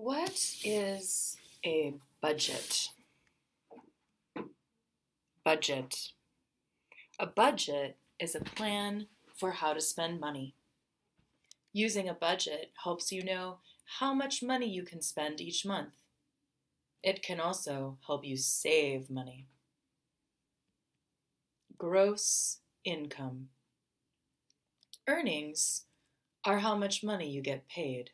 What is a budget? Budget. A budget is a plan for how to spend money. Using a budget helps you know how much money you can spend each month. It can also help you save money. Gross income. Earnings are how much money you get paid.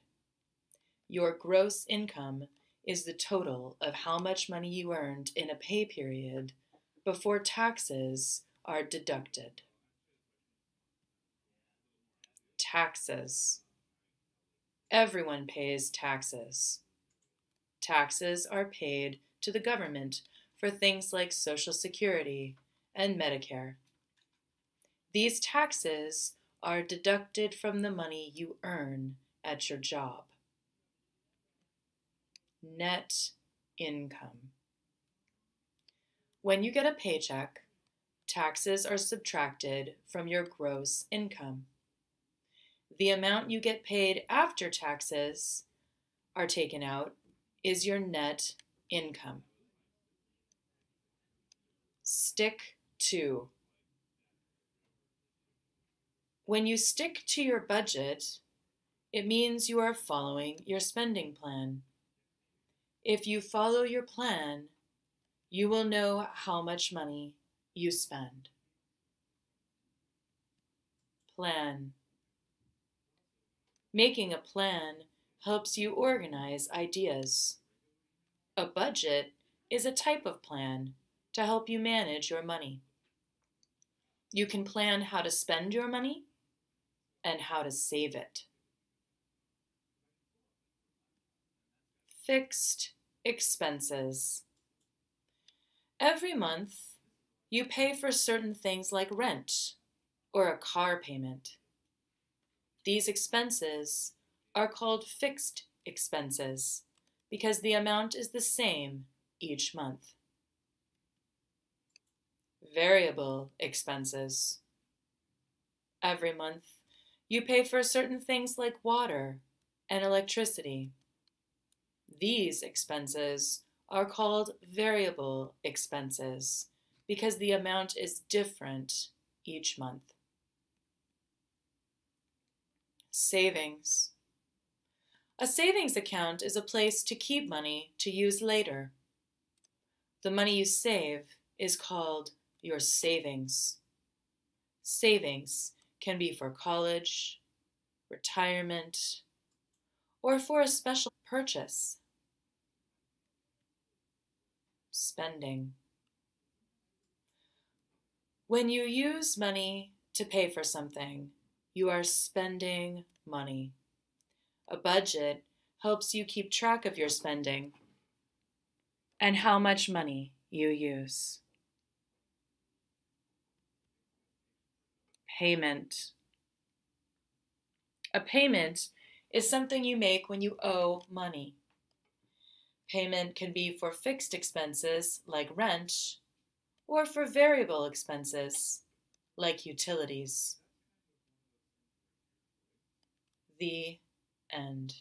Your gross income is the total of how much money you earned in a pay period before taxes are deducted. Taxes. Everyone pays taxes. Taxes are paid to the government for things like Social Security and Medicare. These taxes are deducted from the money you earn at your job net income. When you get a paycheck, taxes are subtracted from your gross income. The amount you get paid after taxes are taken out is your net income. Stick to. When you stick to your budget, it means you are following your spending plan. If you follow your plan, you will know how much money you spend. Plan. Making a plan helps you organize ideas. A budget is a type of plan to help you manage your money. You can plan how to spend your money and how to save it. Fixed expenses. Every month, you pay for certain things like rent or a car payment. These expenses are called fixed expenses because the amount is the same each month. Variable expenses. Every month, you pay for certain things like water and electricity. These expenses are called variable expenses because the amount is different each month. Savings. A savings account is a place to keep money to use later. The money you save is called your savings. Savings can be for college, retirement, or for a special purchase spending. When you use money to pay for something, you are spending money. A budget helps you keep track of your spending and how much money you use. Payment. A payment is something you make when you owe money. Payment can be for fixed expenses like rent or for variable expenses like utilities. The end.